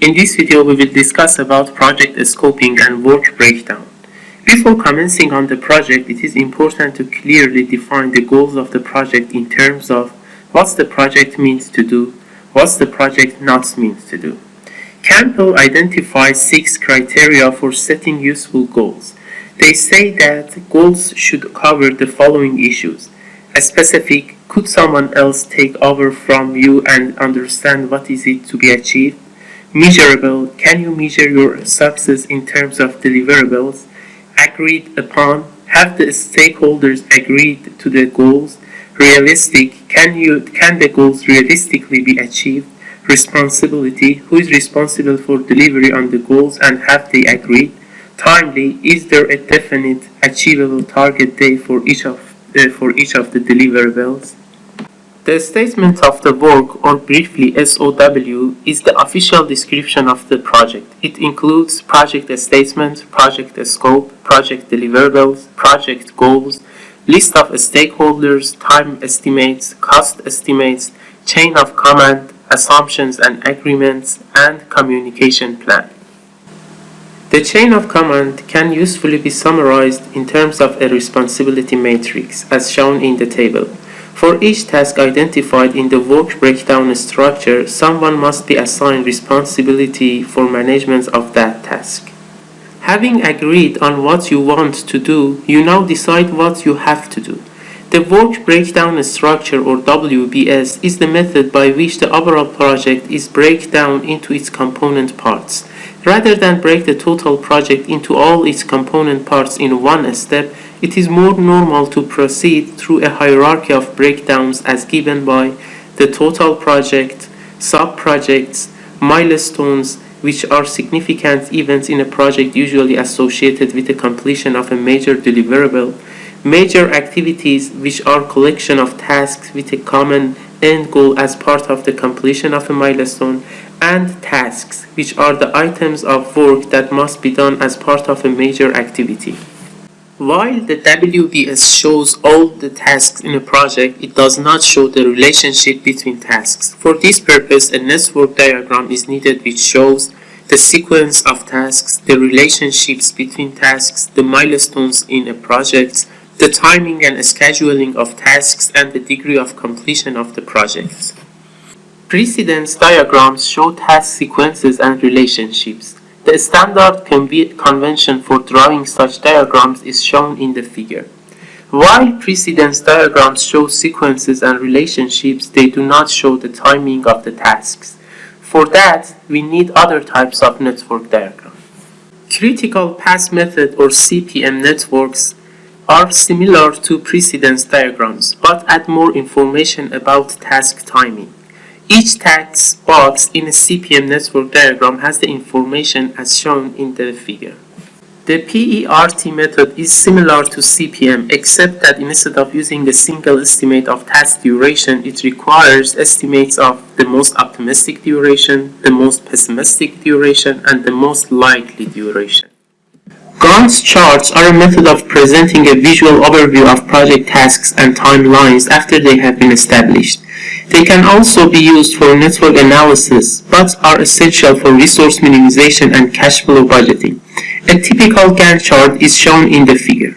In this video we will discuss about project scoping and work breakdown. Before commencing on the project, it is important to clearly define the goals of the project in terms of what the project means to do, what the project not means to do. Campbell identifies six criteria for setting useful goals. They say that goals should cover the following issues. A specific, could someone else take over from you and understand what is it to be achieved? Measurable, can you measure your success in terms of deliverables? Agreed upon, have the stakeholders agreed to the goals? Realistic, can you can the goals realistically be achieved? Responsibility, who is responsible for delivery on the goals and have they agreed? Timely, is there a definite achievable target date for each of uh, for each of the deliverables. The statement of the work, or briefly SOW, is the official description of the project. It includes project statement, project scope, project deliverables, project goals, list of stakeholders, time estimates, cost estimates, chain of command, assumptions and agreements, and communication plan. The chain of command can usefully be summarized in terms of a responsibility matrix as shown in the table. For each task identified in the work breakdown structure, someone must be assigned responsibility for management of that task. Having agreed on what you want to do, you now decide what you have to do. The work breakdown structure or WBS is the method by which the overall project is break down into its component parts. Rather than break the total project into all its component parts in one step, it is more normal to proceed through a hierarchy of breakdowns as given by the total project, sub-projects, milestones, which are significant events in a project usually associated with the completion of a major deliverable, major activities which are collection of tasks with a common end goal as part of the completion of a milestone, and tasks, which are the items of work that must be done as part of a major activity. While the WBS shows all the tasks in a project, it does not show the relationship between tasks. For this purpose, a network diagram is needed which shows the sequence of tasks, the relationships between tasks, the milestones in a project, the timing and scheduling of tasks, and the degree of completion of the project. Precedence diagrams show task sequences and relationships. The standard convention for drawing such diagrams is shown in the figure. While precedence diagrams show sequences and relationships, they do not show the timing of the tasks. For that, we need other types of network diagram. Critical path method or CPM networks are similar to precedence diagrams, but add more information about task timing. Each task box in a CPM network diagram has the information as shown in the figure. The PERT method is similar to CPM except that instead of using a single estimate of task duration, it requires estimates of the most optimistic duration, the most pessimistic duration, and the most likely duration. Gantt charts are a method of presenting a visual overview of project tasks and timelines after they have been established. They can also be used for network analysis, but are essential for resource minimization and cash flow budgeting. A typical Gantt chart is shown in the figure.